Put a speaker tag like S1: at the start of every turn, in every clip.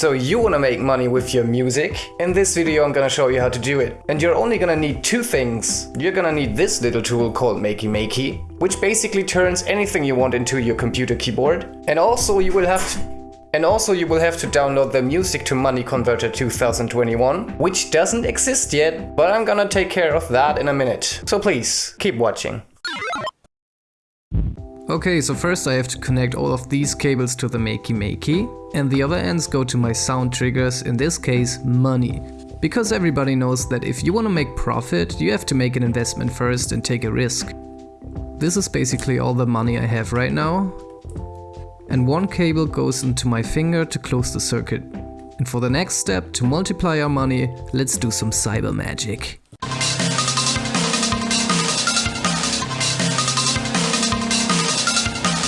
S1: So you wanna make money with your music? In this video I'm gonna show you how to do it. And you're only gonna need two things. You're gonna need this little tool called Makey Makey, which basically turns anything you want into your computer keyboard. And also you will have to and also you will have to download the Music to Money Converter 2021, which doesn't exist yet, but I'm gonna take care of that in a minute. So please, keep watching.
S2: Okay, so first I have to connect all of these cables to the Makey Makey, and the other ends go to my sound triggers, in this case money. Because everybody knows that if you want to make profit, you have to make an investment first and take a risk. This is basically all the money I have right now, and one cable goes into my finger to close the circuit. And for the next step, to multiply our money, let's do some cyber magic.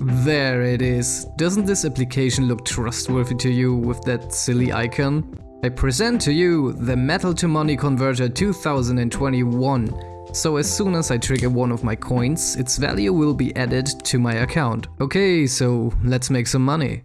S2: There it is. Doesn't this application look trustworthy to you with that silly icon? I present to you the Metal to Money Converter 2021. So as soon as I trigger one of my coins, its value will be added to my account. Okay, so let's make some money.